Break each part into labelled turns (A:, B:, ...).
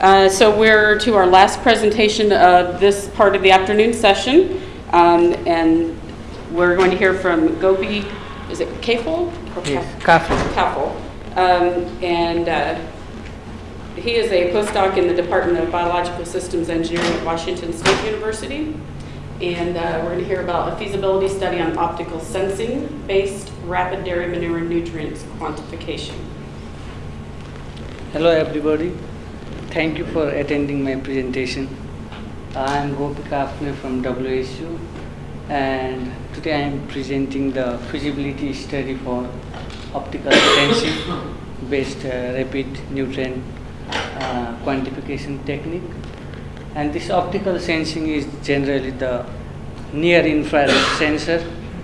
A: Uh, So we're to our last presentation of this part of the afternoon session. Um, And we're going to hear from Gopi, is it Kafle? or
B: Yes, Kafle.
A: Kafle. Um, And uh, he is a postdoc in the Department of Biological Systems Engineering at Washington State University. And uh, we're going to hear about a feasibility study on optical sensing-based rapid dairy manure nutrients quantification.
B: Hello everybody. Thank you for attending my presentation. I'm Gopi Kafle from WSU and today I am presenting the feasibility study for optical sensing based uh, rapid nutrient uh, quantification technique. And this optical sensing is generally the near infrared sensor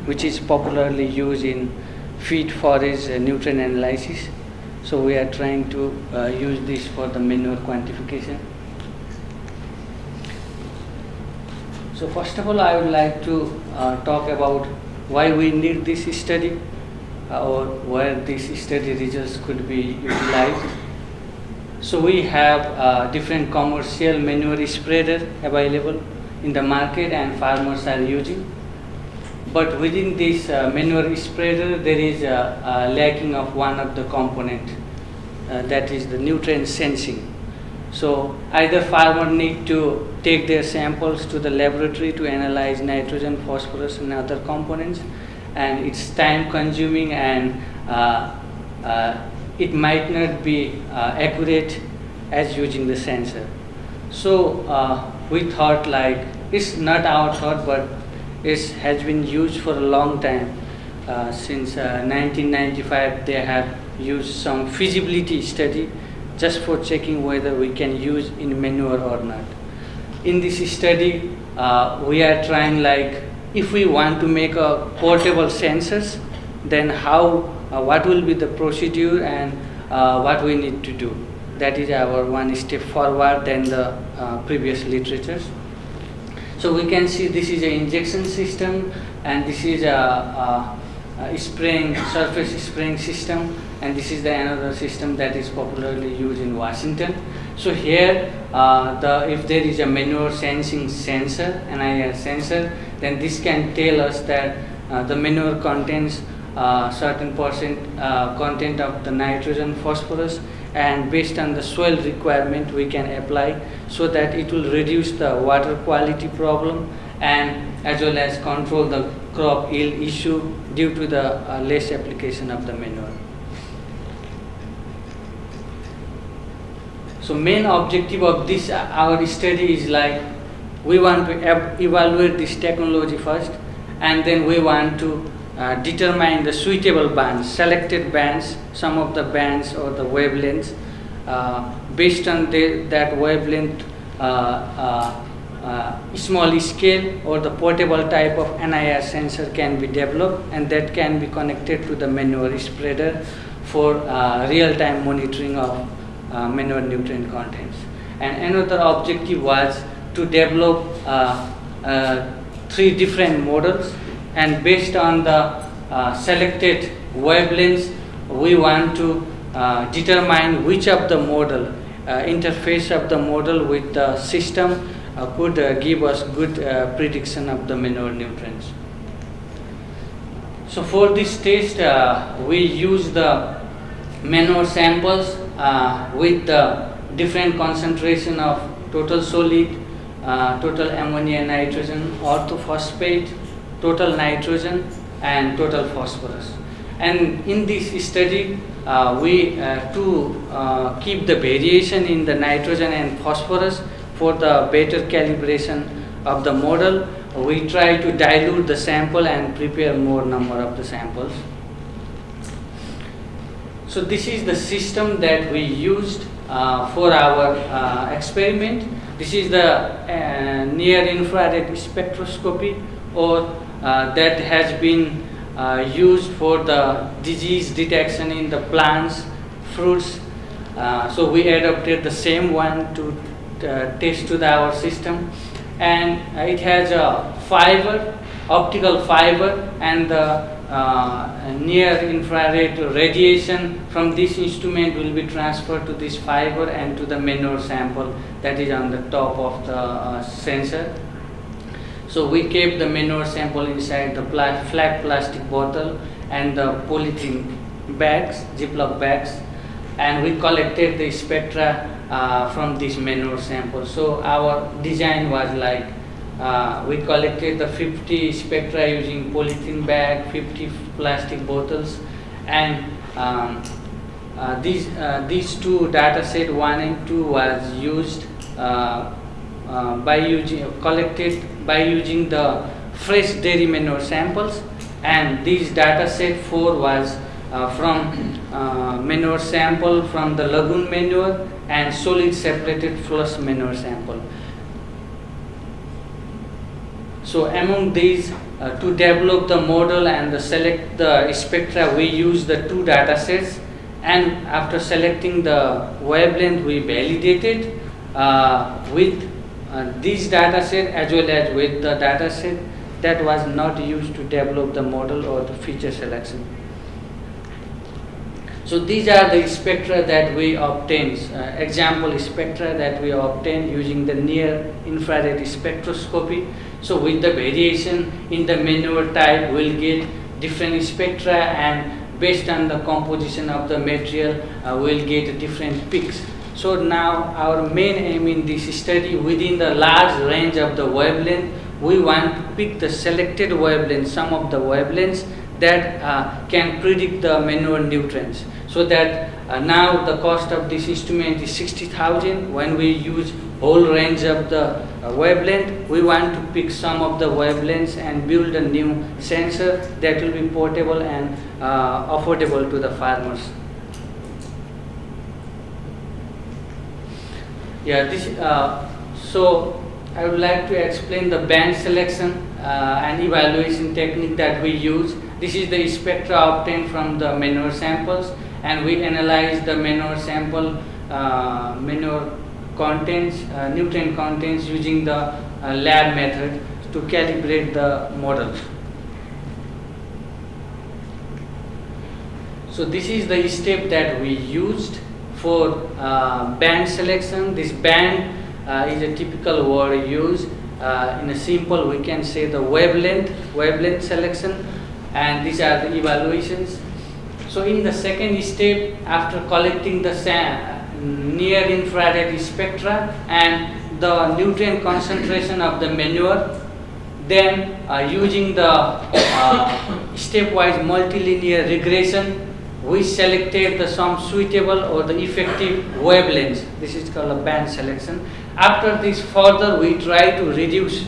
B: which is popularly used in feed forage uh, nutrient analysis. So we are trying to uh, use this for the manure quantification. So first of all, I would like to uh, talk about why we need this study uh, or where this study results could be utilized. So we have uh, different commercial manure spreader available in the market and farmers are using. But within this uh, manure spreader, there is a, a lacking of one of the component, uh, that is the nutrient sensing. So either farmer need to take their samples to the laboratory to analyze nitrogen, phosphorus, and other components, and it's time consuming and uh, uh, it might not be uh, accurate as using the sensor. So uh, we thought like it's not our thought, but it has been used for a long time. Uh, since uh, 1995, they have used some feasibility study just for checking whether we can use in manure or not. In this study, uh, we are trying like if we want to make a portable sensors, then how, uh, what will be the procedure and uh, what we need to do. That is our one step forward than the previous literatures. So we can see this is an injection system and this is a, a, a spraying surface spraying system and this is the another system that is popularly used in Washington. So here uh, the if there is a manure sensing sensor, NIR sensor, then this can tell us that uh, the manure contains uh, certain percent uh, content of the nitrogen, phosphorus and based on the soil requirement we can apply so that it will reduce the water quality problem and as well as control the crop yield issue due to the uh, less application of the manure. So main objective of this uh, our study is like we want to ev evaluate this technology first and then we want to uh, determine the suitable bands, selected bands, some of the bands or the wavelengths. Uh, based on the, that wavelength, uh, uh, small scale or the portable type of NIR sensor can be developed and that can be connected to the manure spreader for uh, real-time monitoring of uh, manure nutrient contents. And another objective was to develop uh, uh, three different models and based on the uh, selected wavelengths we want to determine which of the model interface of the model with the system could uh, give us good uh, prediction of the manure nutrients. So for this test uh, we use the manure samples with the different concentration of total solid, uh, total ammonia nitrogen, orthophosphate, total nitrogen and total phosphorus. And in this study, uh, we uh, to keep the variation in the nitrogen and phosphorus for the better calibration of the model, we try to dilute the sample and prepare more number of the samples. So this is the system that we used uh, for our uh, experiment. This is the uh, near infrared spectroscopy or uh, that has been uh, used for the disease detection in the plants, fruits. Uh, so we adopted the same one to uh, test to the, our system. And it has a fiber, optical fiber and the uh, near infrared radiation. From this instrument will be transferred to this fiber and to the manure sample that is on the top of the uh, sensor. So we kept the manure sample inside the pla flat plastic bottle and the polythene bags, Ziploc bags, and we collected the spectra uh, from this manure sample. So our design was like uh, we collected the 50 spectra using polythene bag, 50 plastic bottles, and um, uh, these uh, these two data set one and two was used uh, uh, by using collected by using the fresh dairy manure samples, and this data set four was uh, manure sample from the lagoon manure and solid separated flush manure sample. So among these, uh, to develop the model and the select the spectra, we use the two data sets. And after selecting the wavelength, we validated uh, with uh, this data set as well as with the data set that was not used to develop the model or the feature selection. So these are the spectra that we obtained, uh, example spectra that we obtained using the near infrared spectroscopy. So with the variation in the manure type, we'll get different spectra and based on the composition of the material, uh, we'll get different peaks. So now our main aim in this study within the large range of the wavelength, we want to pick the selected wavelength, some of the wavelengths that uh, can predict the manure nutrients so that uh, now the cost of this instrument is 60,000 when we use whole range of the uh, wavelength we want to pick some of the wavelengths and build a new sensor that will be portable and uh, affordable to the farmers. Yeah this uh, so I would like to explain the band selection uh, and evaluation technique that we use. This is the spectra obtained from the manure samples and we analyze the manure sample uh, manure contents, uh, nutrient contents using the uh, lab method to calibrate the model. So this is the step that we used for uh, band selection. This band uh, is a typical word used. Uh, in a simple, we can say the wavelength, wavelength selection, and these are the evaluations. So in the second step, after collecting the near infrared spectra and the nutrient concentration of the manure, then uh, using the uh, stepwise multilinear regression, we selected the some suitable or the effective wavelengths. This is called a band selection. After this further, we try to reduce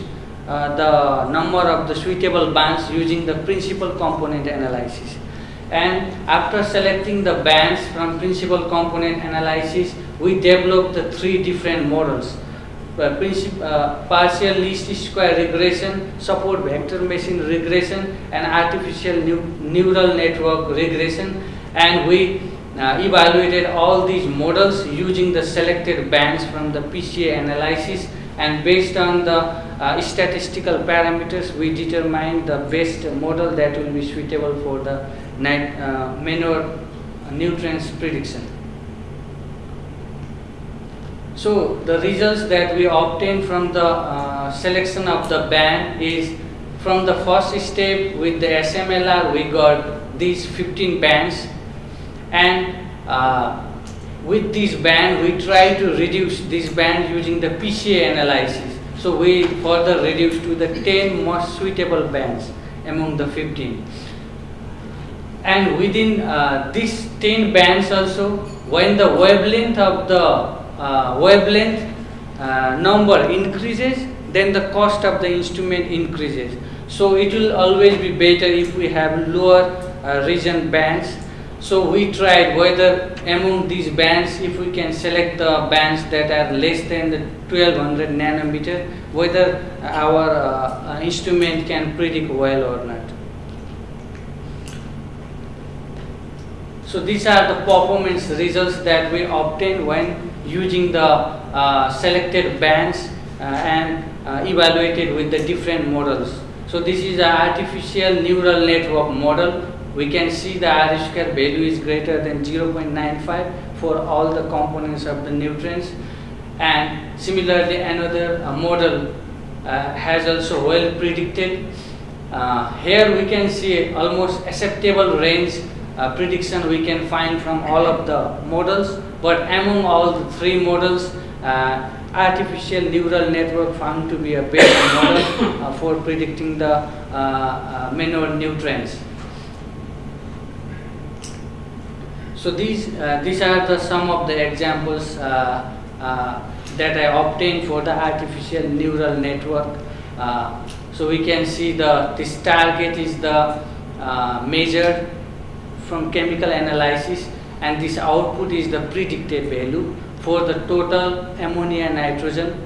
B: uh, the number of the suitable bands using the principal component analysis and after selecting the bands from principal component analysis we developed the three different models. Uh, uh, partial least square regression, support vector machine regression and artificial neural network regression. And we uh, evaluated all these models using the selected bands from the PCA analysis. And based on the uh, statistical parameters we determine the best model that will be suitable for the uh, manure nutrients prediction. So the results that we obtained from the uh, selection of the band is from the first step with the SMLR we got these 15 bands and uh, with this band we try to reduce this band using the PCA analysis. So we further reduce to the 10 most suitable bands among the 15 and within uh, these 10 bands also when the wavelength of the uh, wavelength uh, number increases then the cost of the instrument increases. So it will always be better if we have lower uh, region bands so we tried whether among these bands if we can select the bands that are less than the 1200 nanometer whether our uh, instrument can predict well or not So these are the performance results that we obtain when using the uh, selected bands uh, and uh, evaluated with the different models. So this is an artificial neural network model. We can see the R square value is greater than 0.95 for all the components of the nutrients. And similarly, another uh, model uh, has also well predicted. Uh, here we can see almost acceptable range uh, prediction we can find from all of the models. But among all the three models, uh, artificial neural network found to be a better model uh, for predicting the uh, manure nutrients. So these uh, these are the some of the examples uh, uh, that I obtained for the artificial neural network. So we can see the this target is the measured from chemical analysis and this output is the predicted value for the total ammonia nitrogen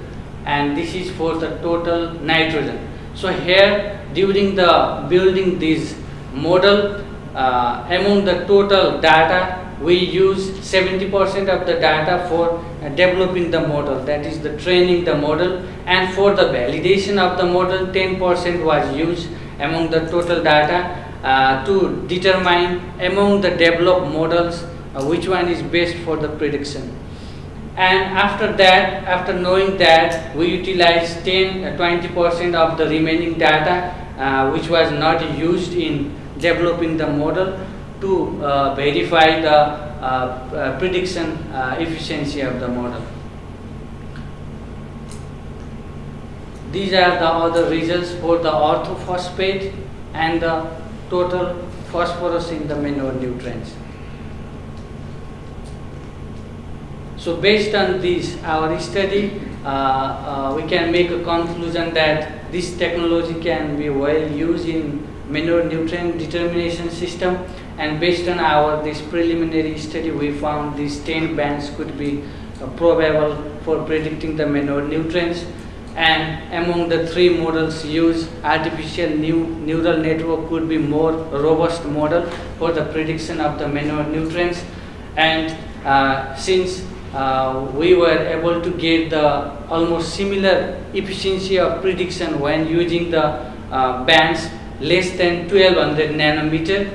B: and this is for the total nitrogen. So here during the building this model uh, among the total data we use 70% of the data for uh, developing the model. That is the training the model. And for the validation of the model 10% was used among the total data uh, to determine among the developed models uh, which one is best for the prediction. And after that after knowing that we utilize 10 20% of the remaining data uh, which was not used in developing the model to uh, verify the uh, uh, prediction efficiency of the model. These are the other results for the orthophosphate and the total phosphorus in the manure nutrients. So based on this, our study, uh, uh, we can make a conclusion that this technology can be well used in manure nutrient determination system and based on our this preliminary study we found these 10 bands could be uh, probable for predicting the manure nutrients and among the three models used artificial new neural network could be more robust model for the prediction of the manure nutrients and uh, since uh, we were able to get the almost similar efficiency of prediction when using the uh, bands less than 1200 nanometer.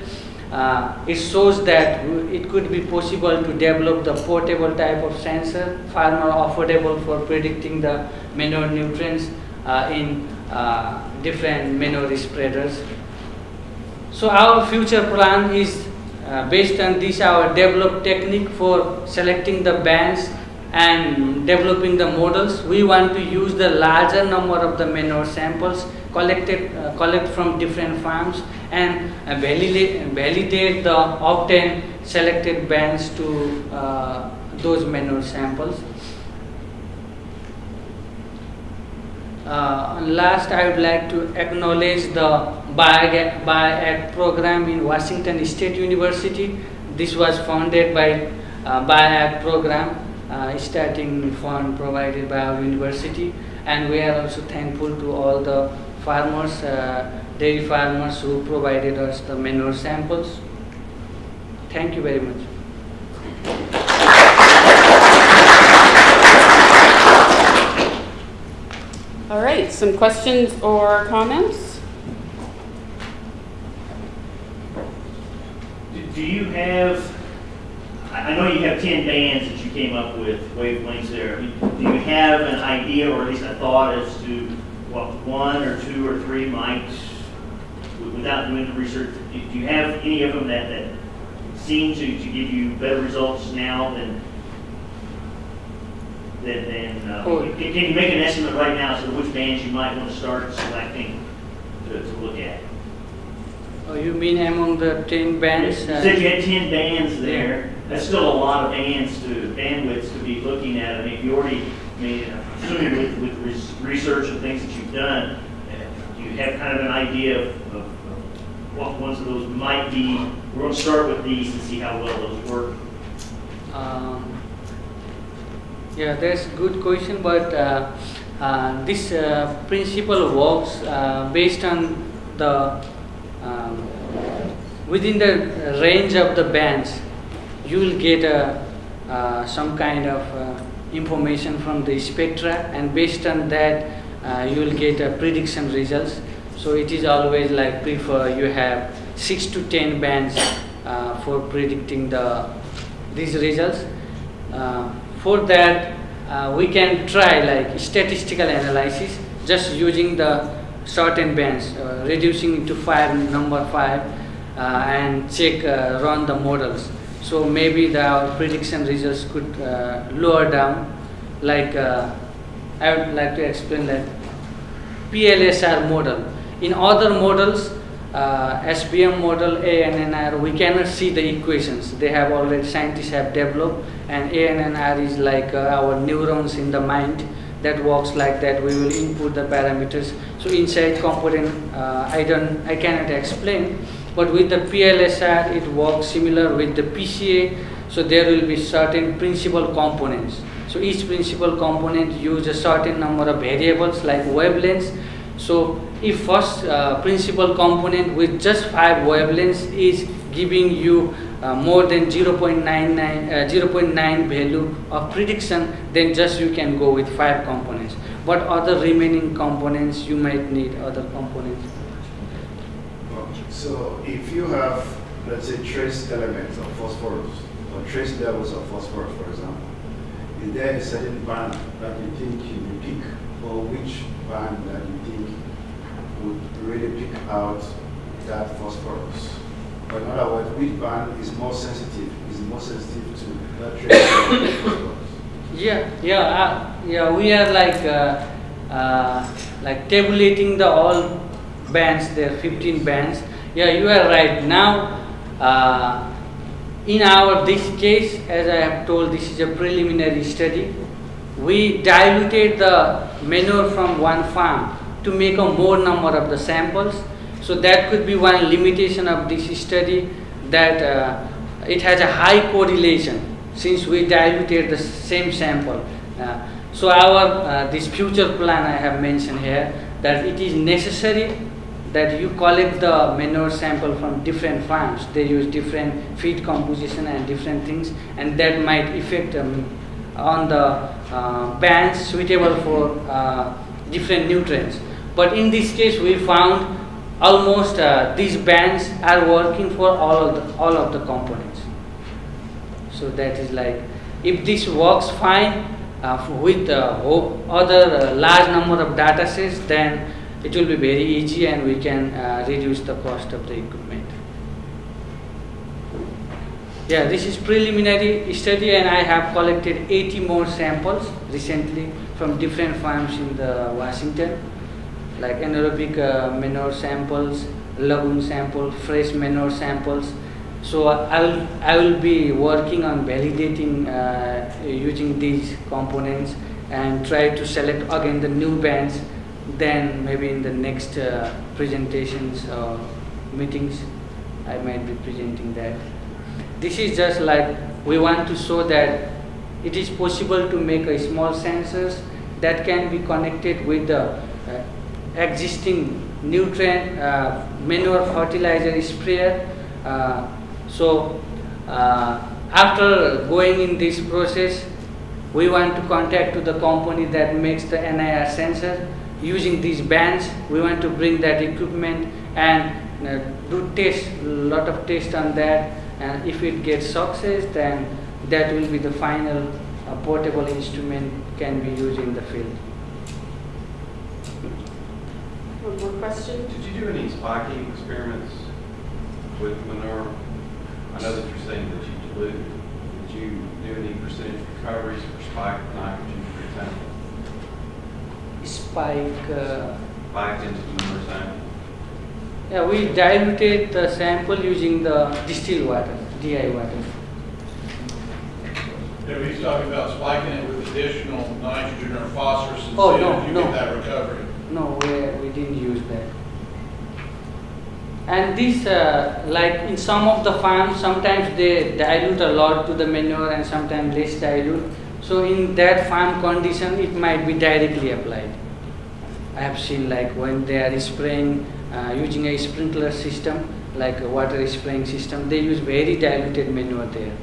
B: Uh, it shows that it could be possible to develop the portable type of sensor, far more affordable for predicting the manure nutrients uh, in uh, different manure spreaders. So our future plan is uh, based on this our developed technique for selecting the bands and developing the models. We want to use the larger number of the manure samples collected uh, collect from different farms and uh, validate, validate the obtained selected bands to uh, those manure samples. Uh, last, I would like to acknowledge the BIOAg program in Washington State University. This was founded by uh, BIOAg program, starting fund provided by our university. And we are also thankful to all the farmers, uh, dairy farmers who provided us the manure samples. Thank you very much.
A: All right, some questions or comments?
C: Do- Do you have, I know you have 10 bands that you came up with, wavelengths there. I mean, Do you have an idea or at least a thought as to what one or two or three might, without doing the research, do you have any of them that, that seem to, to give you better results now than, than, than, uh,
B: Oh.
C: can, can you make an estimate right now as to which bands you might want to start selecting to, to look at?
B: Oh, you mean among the 10 bands?
C: You said you had ten bands there, that's still a lot of bands to, bandwidths to be looking at, I mean, you already, I mean, assuming with, with research and things that you've done, uh, you have kind of an idea of, of what ones of those might be, we're gonna start with these and see how well those work.
B: Um, Yeah, that's a good question, but uh, uh, this uh, principle works uh, based on the um, within the range of the bands. You will get a, uh, some kind of uh, information from the spectra, and based on that, uh, you will get a prediction results. So it is always like prefer you have six to ten bands uh, for predicting the these results. Uh, for that, uh, we can try like statistical analysis just using the certain bands, uh, reducing to five, number five, uh, and check, uh, run the models. So maybe the prediction results could uh, lower down. Like uh, I would like to explain that PLSR model. In other models, uh, SVM model, ANNR, we cannot see the equations. They have already, scientists have developed, and ANNR is like uh, our neurons in the mind that works like that. We will input the parameters. So inside component, uh, I don't, I cannot explain. But with the PLSR, it works similar with the PCA. So there will be certain principal components. So each principal component use a certain number of variables like wavelengths. So if first uh, principal component with just five wavelengths is giving you uh, more than 0.99, uh, 0.9 value of prediction, then just you can go with five components. But other remaining components, you might need other components.
D: So if you have, let's say, trace elements of phosphorus, or trace levels of phosphorus, for example, is there a certain band that you think you will pick, or which band that you think would really pick out that phosphorus? Or in other words, which band is more sensitive, is more sensitive to that trace phosphorus?
B: Yeah, yeah, uh, yeah. We are like uh, uh, like tabulating the all bands. There are 15 bands. Yeah, you are right. Now, uh, in our this case, as I have told, this is a preliminary study. We diluted the manure from one farm to make a more number of the samples. So that could be one limitation of this study that uh, it has a high correlation since we diluted the same sample. Uh, so our uh, this future plan I have mentioned here that it is necessary that you collect the manure sample from different farms. They use different feed composition and different things, and that might affect um, on the uh, bands suitable for uh, different nutrients. But in this case, we found almost uh, these bands are working for all of the, all of the components. So that is like, if this works fine uh, with uh, other uh, large number of data sets, then it will be very easy and we can uh, reduce the cost of the equipment. Yeah, this is preliminary study and I have collected 80 more samples recently from different farms in the Washington, like anaerobic uh, manure samples, lagoon sample, fresh manure samples. So I will, I will be working on validating uh, using these components and try to select again the new bands. Then maybe in the next uh, presentations or meetings, I might be presenting that. This is just like we want to show that it is possible to make a small sensors that can be connected with the uh, existing nutrient uh, manure fertilizer sprayer. Uh, so uh, after going in this process, we want to contact to the company that makes the NIR sensor. Using these bands, we want to bring that equipment and uh, do test, lot of test on that. And if it gets success, then that will be the final uh, portable instrument can be used in the field.
A: One more question?
E: Did you do any spiking experiments with manure? I know that you're saying that you dilute. Did you do any percentage recoveries for spiked nitrogen, for example?
B: Spike. Uh,
E: Spiked into the manure sample?
B: yeah, we diluted the sample using the distilled water, DI water.
F: Yeah, he's talking about spiking it with additional nitrogen or phosphorus and
B: Oh,
F: seeing
B: no,
F: if you
B: no.
F: get that recovery.
B: No, we, we didn't use that. And this, uh, like in some of the farms, sometimes they dilute a lot to the manure and sometimes less dilute. So in that farm condition, it might be directly applied. I have seen like when they are spraying uh, using a sprinkler system, like a water spraying system, they use very diluted manure there.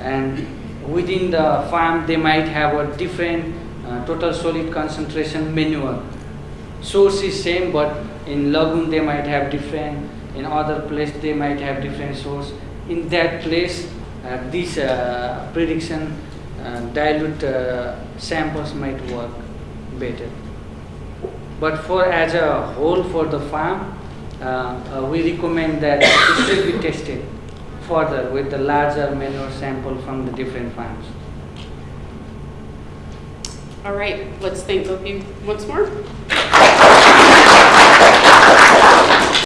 B: And within the farm, they might have a different uh, total solid concentration manure. source is same, but in lagoon they might have different, in other place they might have different source. In that place, uh, this uh, prediction dilute uh, samples might work better. But for as a whole for the farm, uh, uh, we recommend that it should be tested further with the larger manure sample from the different farms.
A: All right, let's thank both of you once more.